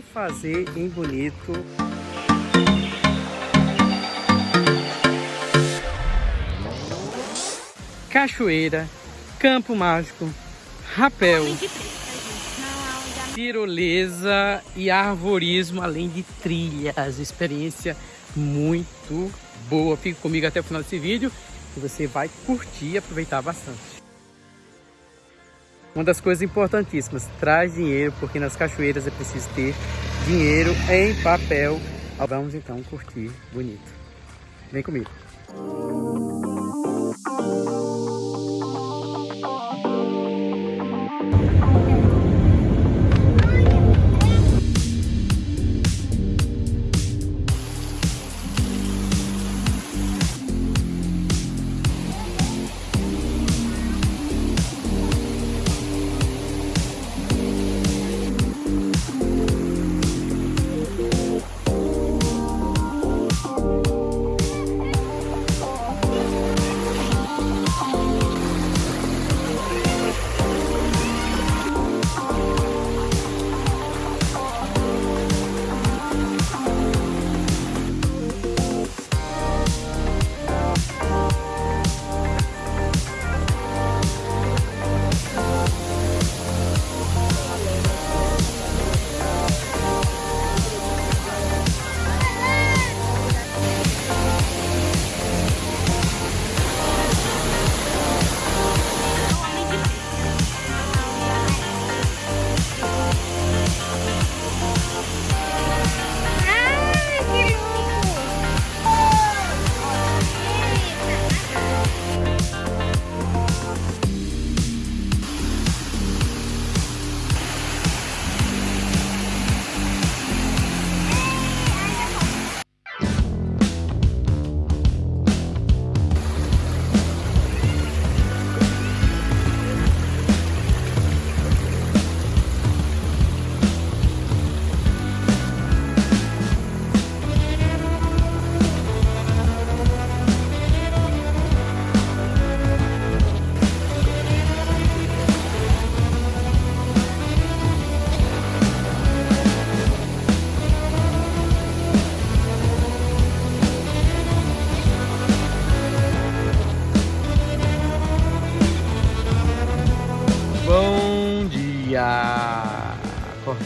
que fazer em Bonito. Cachoeira, Campo Mágico, Rapel, tirolesa e arvorismo, além de trilhas. Experiência muito boa. Fique comigo até o final desse vídeo que você vai curtir e aproveitar bastante. Uma das coisas importantíssimas, traz dinheiro, porque nas cachoeiras é preciso ter dinheiro em papel. Vamos então curtir bonito. Vem comigo.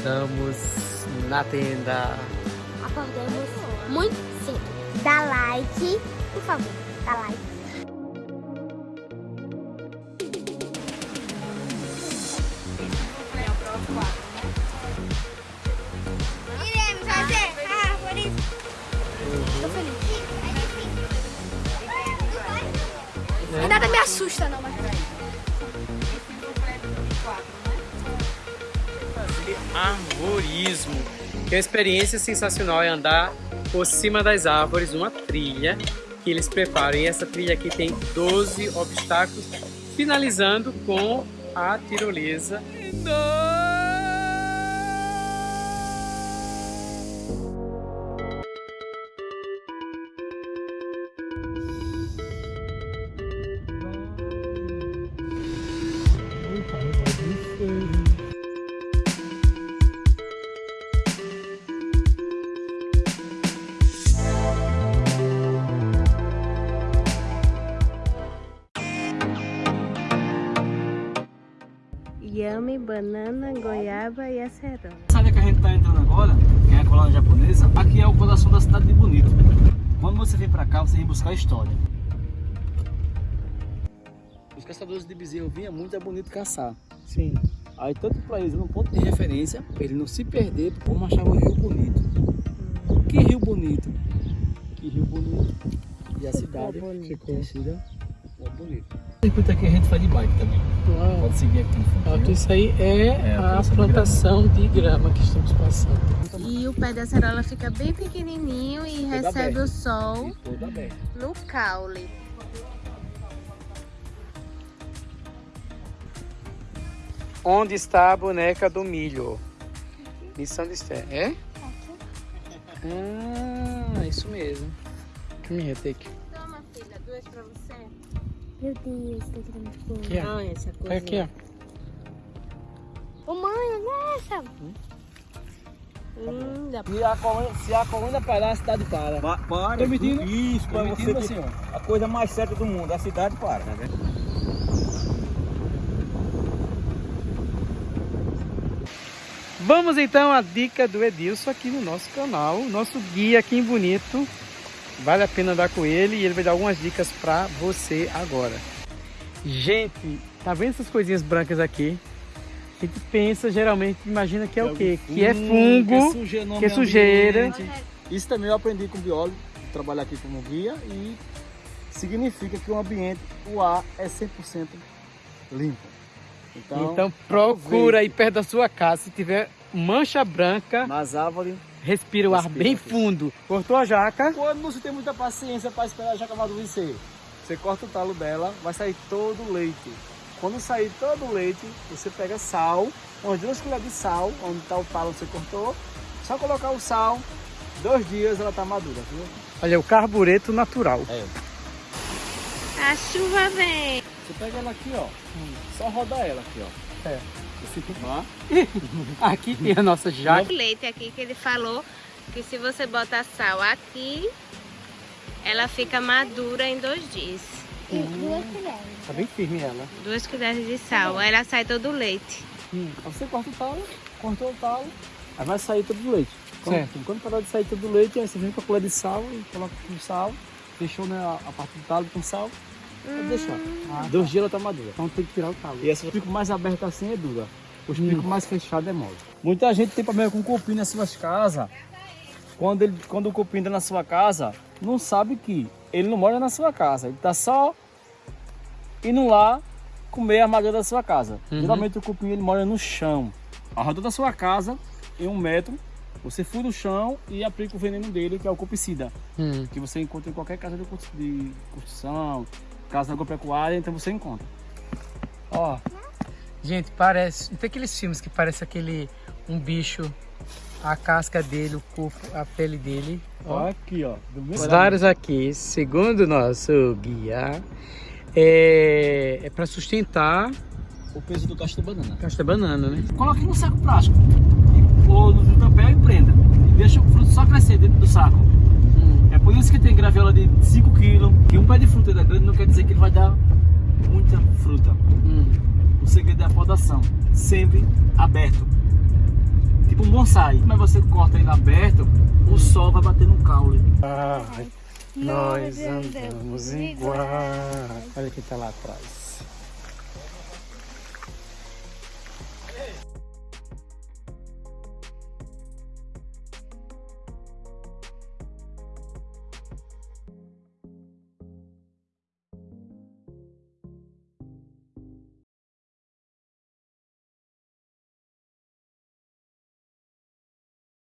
Acordamos na tenda. Acordamos muito cedo. Dá like, por favor, dá like. Nada me assusta não, mas... arborismo, que é uma experiência sensacional é andar por cima das árvores, uma trilha que eles preparam. E essa trilha aqui tem 12 obstáculos, finalizando com a tirolesa. Yame, banana, goiaba e acerola. Sabe que a gente está entrando agora, que é a colônia japonesa, aqui é o coração da cidade de Bonito. Quando você vem para cá, você vem buscar história. Os caçadores de bezerro vinham muito a Bonito caçar. Sim. Aí tanto para eles, um ponto de referência, para ele não se perder, como achava o Rio Bonito. Que Rio Bonito? Que Rio Bonito. E a cidade Ficou. conhecida como Bonito. O circuito aqui a gente faz de bike também. Uau. Pode seguir aqui no fundo. Aqui, isso aí é, É, a a plantação de plantação de grama que estamos passando. E o pé da acerola fica bem pequenininho e Tudo recebe o sol no caule. Onde está a boneca do milho? Missão de fé. É? Ah, isso mesmo. Come here, take. Toma, filha, duas pra você. Meu Deus, tá muito bom. Aqui, ó. Olha essa coisa. Olha aqui, ó. Ô mãe, olha essa. Hum, Se a colônia, se a colônia parar, a cidade para. Pa- Para, Permitindo? isso, para você Permitindo, ter senhor. a coisa mais certa do mundo, a cidade para. Vamos então à dica do Edilson aqui no nosso canal, nosso guia aqui em Bonito. Vale a pena andar com ele e ele vai dar algumas dicas para você agora. Gente, tá vendo essas coisinhas brancas aqui? A gente pensa geralmente, imagina que é o quê? Que é fungo, sujeira, no que é sujeira. Isso também eu aprendi com biólogo, trabalhar aqui como guia e significa que o ambiente, o ar é 100% limpo. Então, Então procura aí perto da sua casa, se tiver mancha branca, nas árvores, respira o ar Respira bem fundo. Cortou a jaca? quando você tem muita paciência para esperar a jaca amadurecer, você corta o talo dela, vai sair todo o leite. Quando sair todo o leite, você pega sal, umas duas colheres de sal, onde está o talo que você cortou, só colocar o sal, dois dias ela está madura, viu? Olha, o carbureto natural. É. A chuva vem. Você pega ela aqui, ó, só roda ela aqui, ó. É. Aqui tem a nossa jaca. O leite aqui que ele falou que se você botar sal aqui, ela fica madura em dois dias. E duas colheres. Tá bem firme ela. Duas colheres de sal, aí ela sai todo o leite. Aí você corta o talo, cortou o talo, aí vai sair todo o leite. Quando, Certo. quando parar de sair todo o leite, aí você vem com a colher de sal e coloca com sal, fechou né, a, a parte do talo com sal, pode deixar. Ah, Dois dias ela tá madura. Então tem que tirar o talo. E essa pico mais aberto assim é dura. Os Hum. picos mais fechados é mole. Muita gente tem problema com cupim nas suas casas. Quando, ele, quando o cupim entra na sua casa, não sabe que ele não mora na sua casa. Ele tá só indo lá comer a madeira da sua casa. Uhum. Geralmente o cupim ele mora no chão. Ao redor da sua casa, em um metro, você fura o chão e aplica o veneno dele, que é o cupicida Hum. que você encontra em qualquer casa de constru- de casa agropecuária, então você encontra. Ó, gente, parece. Não tem aqueles filmes que parece aquele. Um bicho, a casca dele, o corpo, a pele dele. Ó. aqui, ó. Os dados aqui, segundo o nosso guia, é, é para sustentar O peso do cacho da banana. da banana, né? Coloque no saco plástico, ou no papel e prenda. E deixa o fruto só crescer dentro do saco. Hum. Por isso que tem graviola de 5 kg, que um pé de fruta é grande não quer dizer que ele vai dar muita fruta. Hum. O segredo é a podação, sempre aberto. Tipo um bonsai. Mas você corta ele aberto, o sol vai bater no caule. Ai, nós andamos igual. Olha quem tá lá atrás.